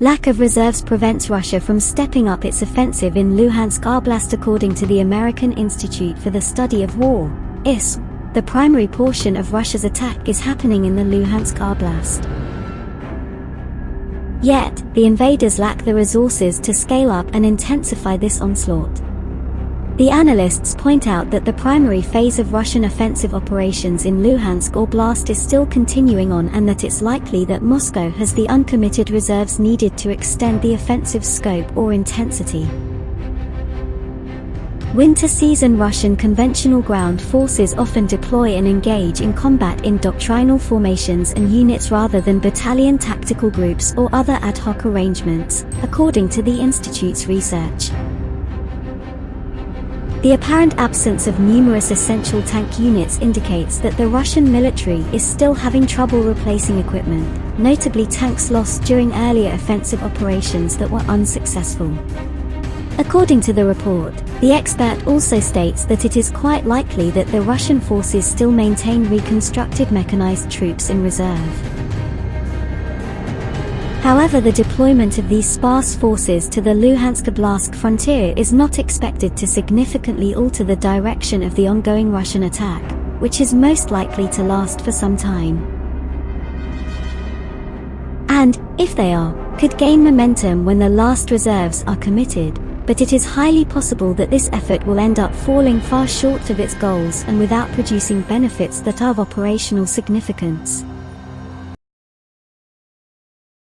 Lack of reserves prevents Russia from stepping up its offensive in Luhansk Oblast according to the American Institute for the Study of War, ISW. The primary portion of Russia's attack is happening in the Luhansk Oblast. Yet, the invaders lack the resources to scale up and intensify this onslaught. The analysts point out that the primary phase of Russian offensive operations in Luhansk Oblast is still continuing on and that it's likely that Moscow has the uncommitted reserves needed to extend the offensive scope or intensity. Winter season Russian conventional ground forces often deploy and engage in combat in doctrinal formations and units rather than battalion tactical groups or other ad hoc arrangements, according to the Institute's research. The apparent absence of numerous essential tank units indicates that the Russian military is still having trouble replacing equipment, notably tanks lost during earlier offensive operations that were unsuccessful. According to the report, the expert also states that it is quite likely that the Russian forces still maintain reconstructed mechanized troops in reserve. However the deployment of these sparse forces to the Luhansk-Oblast frontier is not expected to significantly alter the direction of the ongoing Russian attack, which is most likely to last for some time. And, if they are, could gain momentum when the last reserves are committed, but it is highly possible that this effort will end up falling far short of its goals and without producing benefits that are of operational significance.